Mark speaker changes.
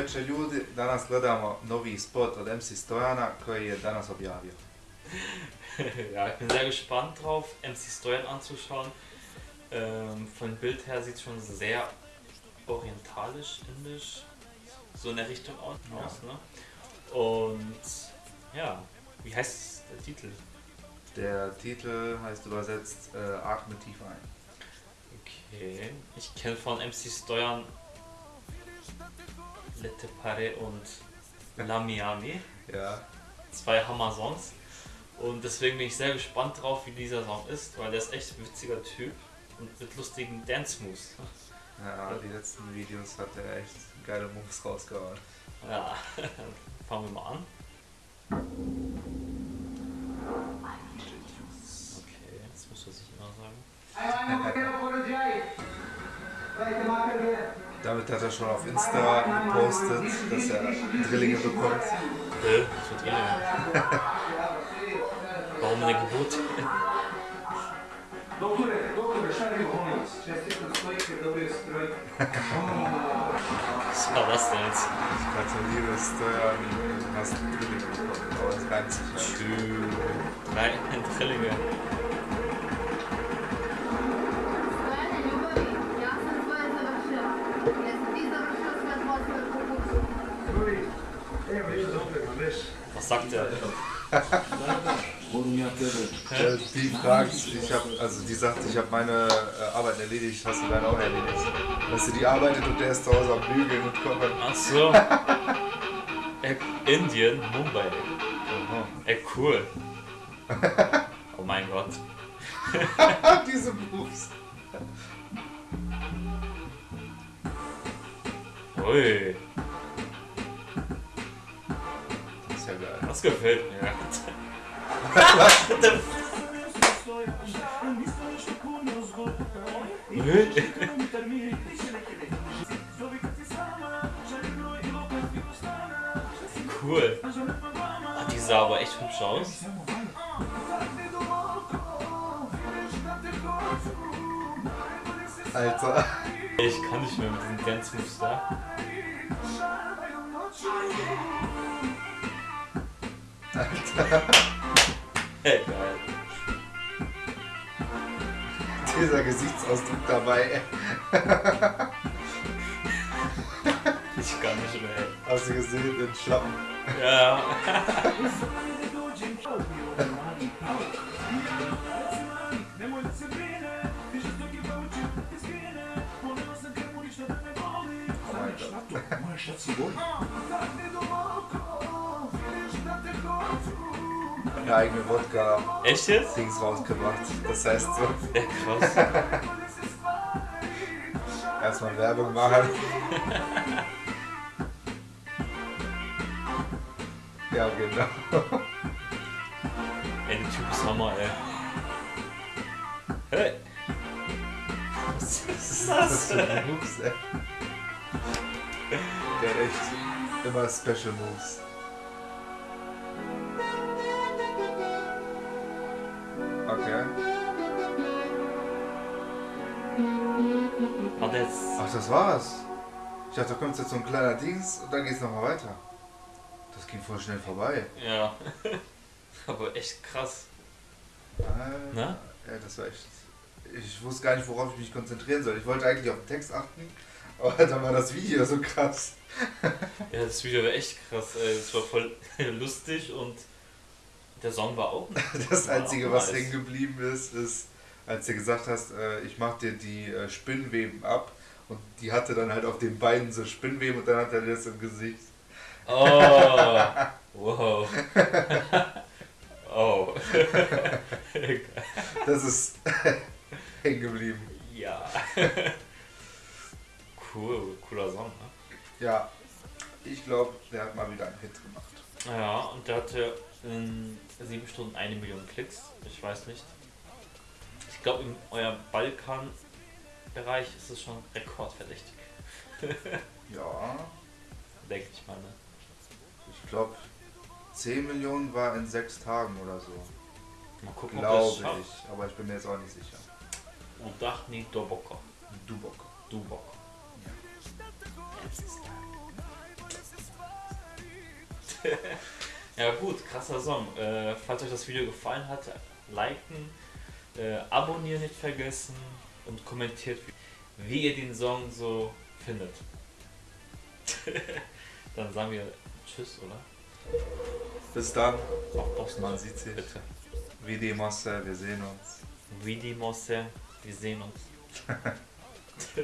Speaker 1: veče ljudi, danas gledamo novi spot od MC Stojana koji je danas objavio.
Speaker 2: ja, ich bin sehr gespannt drauf, MC Steuern anzuschauen. Ähm, von Bild her sieht es schon sehr orientalisch, indisch, so in der Richtung aus.
Speaker 1: Ja.
Speaker 2: Ne? Und ja, wie heißt der Titel?
Speaker 1: Der Titel heißt übersetzt äh, Atme tief ein.
Speaker 2: Okay, ich kenne von MC Steuern Lette Pare und La Miami,
Speaker 1: Ja,
Speaker 2: zwei Hammer-Songs. Und deswegen bin ich sehr gespannt drauf, wie dieser Song ist, weil der ist echt ein witziger Typ und mit lustigen Dance-Moves.
Speaker 1: ja, die letzten Videos hat er echt geile Moves rausgehauen.
Speaker 2: Ja, fangen wir mal an. Okay, jetzt muss er sich immer sagen.
Speaker 1: Damit hat er schon auf Insta gepostet, dass er Drillinge bekommt.
Speaker 2: Äh, was wird Drillinge? Warum in der Geburt? Was war das denn jetzt?
Speaker 1: Ich gratuliere Stojan, du hast Drillinge bekommen, aber es reimt sich halt.
Speaker 2: Tschüss. Drei Drillinge. Sagt er?
Speaker 1: Äh, die fragt, ich hab, also die sagt, ich habe meine äh, Arbeit erledigt, hast du deine auch erledigt? Weißt du, die arbeitet und der ist zu Hause am Bügeln und kochen.
Speaker 2: Ach so. Indien, Mumbai. Ey, cool. Oh mein Gott.
Speaker 1: Diese Moves.
Speaker 2: Ui,
Speaker 1: das
Speaker 2: gefällt mir. Cool. Ah, die sah aber echt hübsch aus.
Speaker 1: Alter.
Speaker 2: Ich kann nicht mehr mit diesen Dance Moves da. Ey, geil.
Speaker 1: Dieser Gesichtsausdruck dabei.
Speaker 2: Ich kann nicht mehr.
Speaker 1: Hast du gesehen, den Schlappen?
Speaker 2: Ja.
Speaker 1: Oh Eine eigene Wodka-Dings
Speaker 2: Echt jetzt?
Speaker 1: rausgebracht. Das heißt so,
Speaker 2: Ja, krass.
Speaker 1: erstmal Werbung machen. Ja, genau.
Speaker 2: Ey, der Typ ist Hammer, ey. Hey! Was ist
Speaker 1: Das
Speaker 2: das?
Speaker 1: die Moves, ey. Der hat echt immer Special Moves. Okay.
Speaker 2: Hat jetzt.
Speaker 1: Ach, das war's. Ich dachte, da kommt jetzt so ein kleiner Dings und dann geht's nochmal weiter. Das ging voll schnell vorbei.
Speaker 2: Ja. Aber echt krass.
Speaker 1: Alter.
Speaker 2: Na?
Speaker 1: Ja, das war echt. Ich wusste gar nicht, worauf ich mich konzentrieren soll. Ich wollte eigentlich auf den Text achten, aber dann war das Video so krass.
Speaker 2: Ja, das Video war echt krass. Es war voll lustig und der Song war auch.
Speaker 1: Das
Speaker 2: war
Speaker 1: Einzige, was hängen geblieben ist, ist, als du gesagt hast, äh, ich mach dir die äh, Spinnweben ab. Und die hatte dann halt auf den Beinen so Spinnweben und dann hat er das im Gesicht.
Speaker 2: Oh! Wow. Oh.
Speaker 1: Das ist hängen geblieben.
Speaker 2: ja. Cool, cooler Song, ne?
Speaker 1: Ja, ich glaube, der hat mal wieder einen Hit gemacht.
Speaker 2: Ja, und der hatte in sieben Stunden eine Million Klicks. Ich weiß nicht. Ich glaube, in eurem Balkan-Bereich ist es schon rekordverdächtig.
Speaker 1: Ja,
Speaker 2: Denke ich mal, ne?
Speaker 1: ich glaube, 10 Millionen war in sechs Tagen oder so.
Speaker 2: Mal gucken,
Speaker 1: Glaube
Speaker 2: schafft.
Speaker 1: ich, aber ich bin mir jetzt auch nicht sicher.
Speaker 2: Udachni Doboko.
Speaker 1: Dubok.
Speaker 2: Dubok.
Speaker 1: Ja.
Speaker 2: Ja gut, krasser Song. Äh, falls euch das Video gefallen hat, liken, äh, abonnieren nicht vergessen und kommentiert, wie, wie ihr den Song so findet. Dann sagen wir Tschüss, oder?
Speaker 1: Bis dann.
Speaker 2: Auf Bosnien.
Speaker 1: Man sieht sich.
Speaker 2: Bitte.
Speaker 1: Wie die Masse, wir sehen uns.
Speaker 2: Vidi Mosse, wir sehen uns.